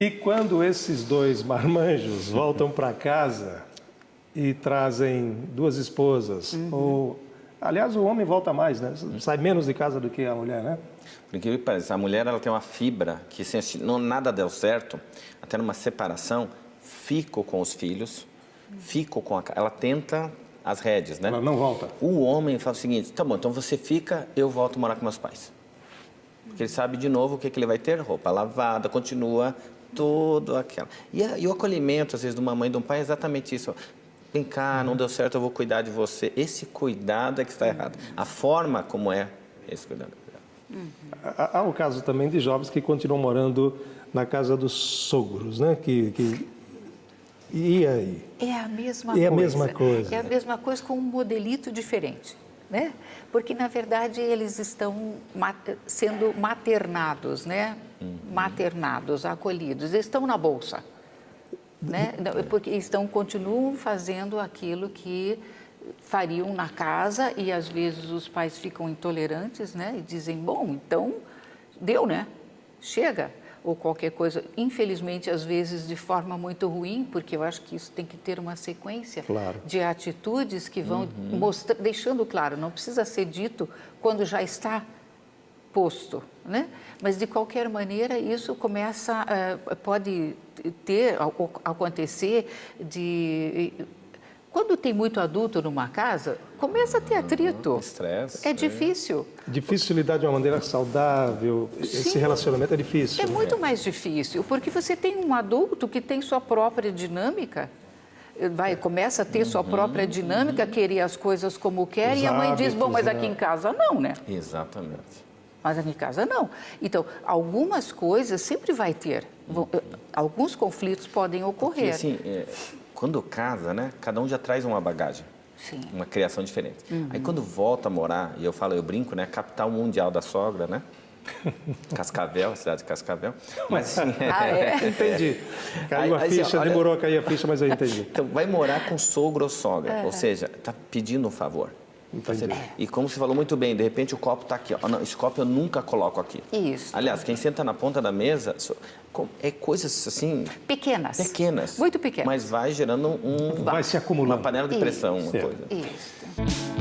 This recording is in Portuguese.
E quando esses dois marmanjos voltam para casa e trazem duas esposas, Uhum. ou aliás o homem volta mais, né? Sai menos de casa do que a mulher, né? Por incrível que pareça, a mulher ela tem uma fibra que se não, nada deu certo, até numa separação, fico com os filhos, fico com a... Ela tenta as rédeas, né? Ela não volta. O homem fala o seguinte, tá bom, então você fica, eu volto morar com meus pais. Porque ele sabe de novo o que, que ele vai ter, roupa lavada, continua tudo aquela. E, a- e o acolhimento, às vezes, de uma mãe e de um pai é exatamente isso. Vem cá, não deu certo, eu vou cuidar de você. Esse cuidado é que está errado. A forma como é esse cuidado. Há há o caso também de jovens que continuam morando na casa dos sogros, né? Que, que... E aí? É a mesma É coisa. a mesma coisa. É a mesma coisa com um modelito diferente, né? Porque na verdade eles estão sendo maternados, né? Maternados, acolhidos, estão na bolsa, né? É Porque estão continuam fazendo aquilo que fariam na casa e às vezes os pais ficam intolerantes, né? E dizem, bom, então deu, né? Chega ou qualquer coisa. Infelizmente, às vezes de forma muito ruim, porque eu acho que isso tem que ter uma sequência Claro. de atitudes que vão mostra, deixando claro, não precisa ser dito quando já está posto, né? Mas de qualquer maneira isso começa, eh, pode ter, acontecer de quando tem muito adulto numa casa, começa a ter atrito. Estresse. É difícil. Difícil lidar de uma maneira saudável. Esse Sim. relacionamento é difícil. É né? muito mais difícil, porque você tem um adulto que tem sua própria dinâmica, vai, começa a ter sua própria dinâmica, querer as coisas como quer, Os e a mãe diz, bom, mas hábitos, aqui né? em casa não, né? Exatamente. Mas aqui em casa não. Então, algumas coisas sempre vai ter, eh, alguns conflitos podem ocorrer. assim, é, quando casa, né? Cada um já traz uma bagagem. Sim. Uma criação diferente. Uhum. Aí quando volta a morar, e eu falo, eu brinco, né? Capital mundial da sogra, né? Cascavel, a cidade de Cascavel. Mas assim, Ah, é? Entendi. Caiu Aí- a aí, assim, ficha, olha- demorou a cair a ficha, mas eu entendi. Então, vai morar com sogro ou sogra, ou seja, está pedindo um favor. Entendi. E como você falou muito bem, de repente o copo está aqui. Ó. Não, esse copo eu nunca coloco aqui. Isso. Aliás, quem senta na ponta da mesa é coisas assim Pequenas. pequenas. Muito pequenas. Mas vai gerando um, Vai se acumulando. uma panela de pressão, uma Certo. coisa. Isso.